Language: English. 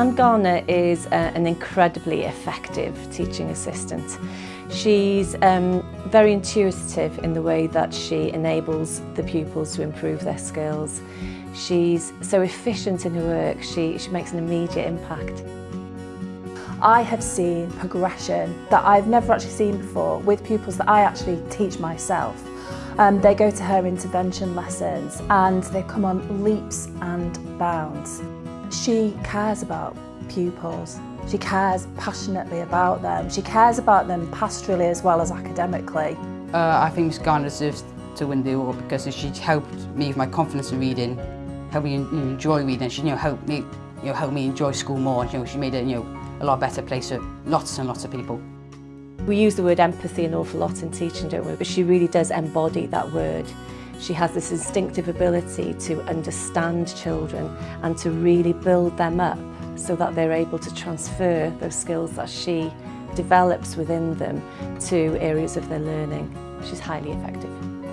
Anne Garner is uh, an incredibly effective teaching assistant. She's um, very intuitive in the way that she enables the pupils to improve their skills. She's so efficient in her work, she, she makes an immediate impact. I have seen progression that I've never actually seen before with pupils that I actually teach myself. Um, they go to her intervention lessons and they come on leaps and bounds. She cares about pupils. She cares passionately about them. She cares about them pastorally as well as academically. Uh, I think Miss Garner deserves to win the award because she helped me with my confidence in reading, helped me enjoy reading. She you know, helped me you know, helped me enjoy school more. You know, she made it you know, a lot better place for lots and lots of people. We use the word empathy an awful lot in teaching, don't we? But she really does embody that word. She has this instinctive ability to understand children and to really build them up so that they're able to transfer those skills that she develops within them to areas of their learning. She's highly effective.